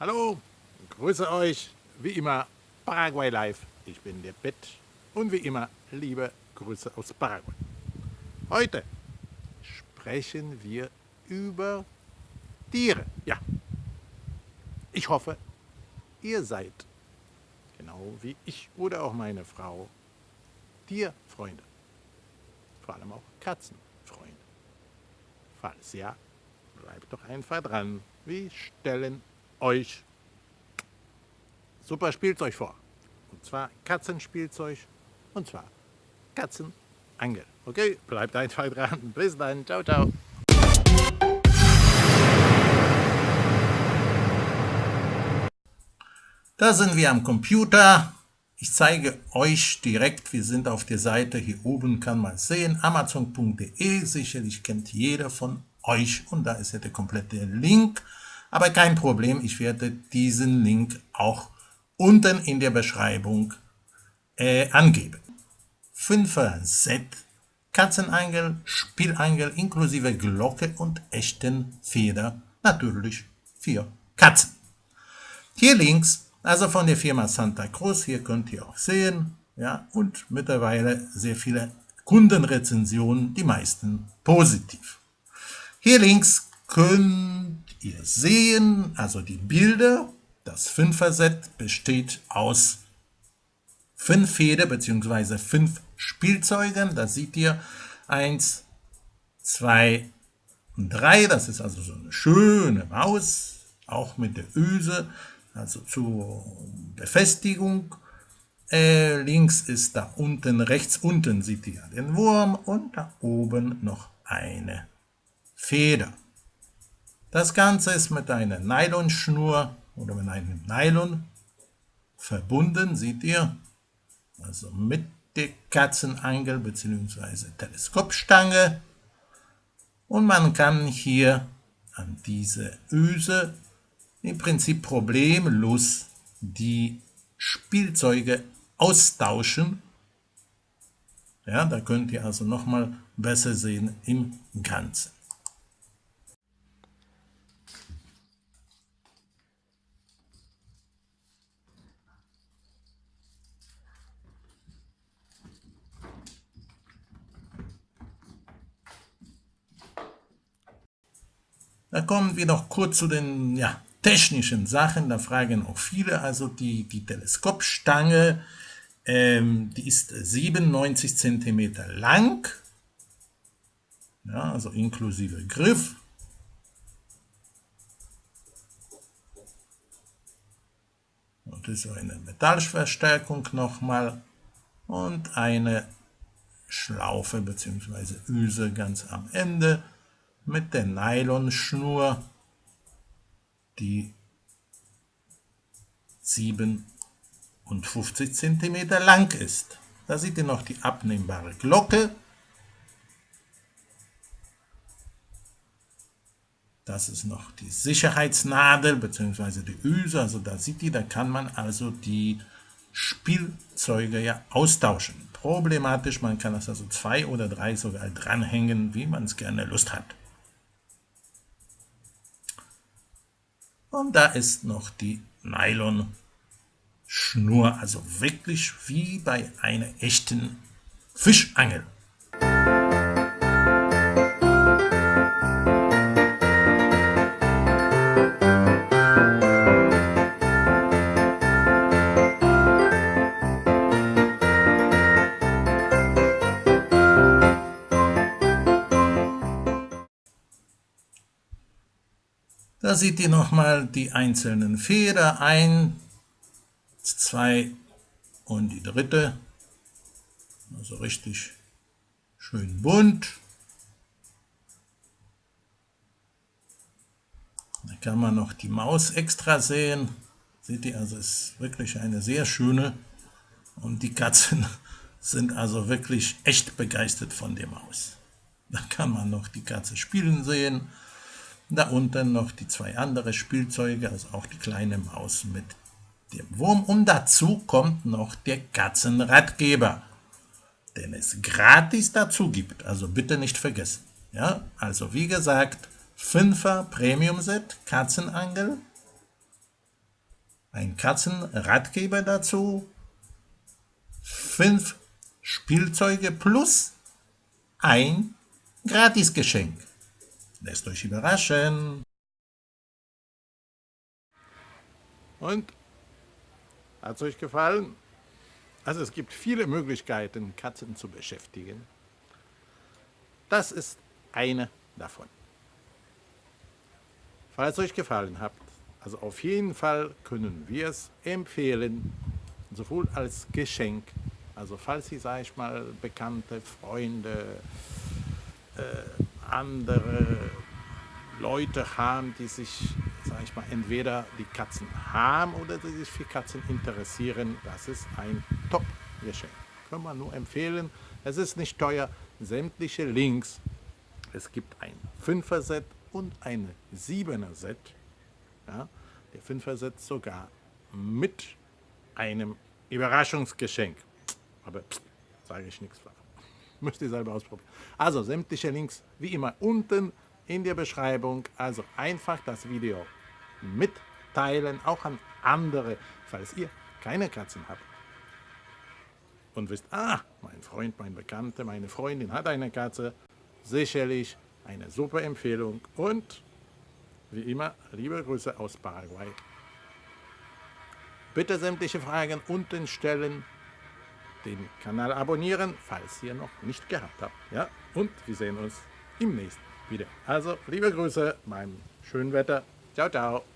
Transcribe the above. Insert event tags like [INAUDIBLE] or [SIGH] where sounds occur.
Hallo, grüße euch, wie immer Paraguay Live. Ich bin der Bett und wie immer liebe Grüße aus Paraguay. Heute sprechen wir über Tiere. Ja, ich hoffe, ihr seid, genau wie ich oder auch meine Frau, Tierfreunde. Vor allem auch Katzenfreunde. Falls ja, bleibt doch einfach dran. Wir stellen euch super Spielzeug vor. Und zwar Katzenspielzeug und zwar Katzenangel. Okay, bleibt einfach dran. Bis dann. Ciao, ciao. Da sind wir am Computer. Ich zeige euch direkt, wir sind auf der Seite, hier oben kann man sehen, amazon.de, sicherlich kennt jeder von euch und da ist ja der komplette Link. Aber kein Problem, ich werde diesen Link auch unten in der Beschreibung äh, angeben. 5er Set, Katzenangel, Spielangel inklusive Glocke und echten Feder, natürlich für Katzen. Hier links, also von der Firma Santa Cruz, hier könnt ihr auch sehen, ja, und mittlerweile sehr viele Kundenrezensionen, die meisten positiv. Hier links könnt ihr sehen, also die Bilder, das Fünfer-Set besteht aus fünf Feder bzw. fünf Spielzeugen. Da seht ihr eins, zwei und drei. Das ist also so eine schöne Maus, auch mit der Öse, also zur Befestigung. Äh, links ist da unten, rechts unten seht ihr den Wurm und da oben noch eine Feder. Das Ganze ist mit einer Nylonschnur oder mit einem Nylon verbunden, seht ihr, also mit der Katzenangel bzw. Teleskopstange und man kann hier an diese Öse im Prinzip problemlos die Spielzeuge austauschen. Ja, da könnt ihr also nochmal besser sehen im Ganzen. Da kommen wir noch kurz zu den ja, technischen Sachen. Da fragen auch viele. Also die, die Teleskopstange, ähm, die ist 97 cm lang. Ja, also inklusive Griff. Und das ist eine Metallverstärkung nochmal und eine Schlaufe bzw. Öse ganz am Ende mit der Nylonschnur, die 57 cm lang ist. Da seht ihr noch die abnehmbare Glocke. Das ist noch die Sicherheitsnadel bzw. die Öse. Also da seht ihr, da kann man also die Spielzeuge ja austauschen. Problematisch, man kann das also zwei oder drei sogar dranhängen, wie man es gerne Lust hat. Und da ist noch die Nylon-Schnur, also wirklich wie bei einer echten Fischangel. Da seht ihr nochmal die einzelnen Feder, ein, zwei und die dritte. Also richtig schön bunt. Da kann man noch die Maus extra sehen. Seht ihr, also ist wirklich eine sehr schöne. Und die Katzen [LAUGHS] sind also wirklich echt begeistert von der Maus. Da kann man noch die Katze spielen sehen. Da unten noch die zwei andere Spielzeuge, also auch die kleine Maus mit dem Wurm. Und dazu kommt noch der Katzenratgeber, den es gratis dazu gibt. Also bitte nicht vergessen. Ja, also wie gesagt, 5er Premium Set Katzenangel ein Katzenratgeber dazu, fünf Spielzeuge plus ein Gratisgeschenk. Lasst euch überraschen. Und? Hat es euch gefallen? Also es gibt viele Möglichkeiten, Katzen zu beschäftigen. Das ist eine davon. Falls euch gefallen hat, also auf jeden Fall können wir es empfehlen, sowohl als Geschenk, also falls Sie, sage ich mal, bekannte Freunde, äh, andere Leute haben, die sich, sage ich mal, entweder die Katzen haben oder die sich für Katzen interessieren, das ist ein Top-Geschenk. Können wir nur empfehlen. Es ist nicht teuer. Sämtliche Links. Es gibt ein 5er-Set und ein 7er-Set. Ja, der 5er-Set sogar mit einem Überraschungsgeschenk. Aber sage ich nichts davon. Müsst ihr selber ausprobieren. Also sämtliche Links wie immer unten in der Beschreibung. Also einfach das Video mitteilen, auch an andere, falls ihr keine Katzen habt. Und wisst, ah, mein Freund, mein Bekannter, meine Freundin hat eine Katze. Sicherlich eine super Empfehlung und wie immer, liebe Grüße aus Paraguay. Bitte sämtliche Fragen unten stellen, den Kanal abonnieren, falls ihr noch nicht gehabt habt. Ja? Und wir sehen uns im nächsten wieder. Also, liebe Grüße beim schönen Wetter. Ciao, ciao.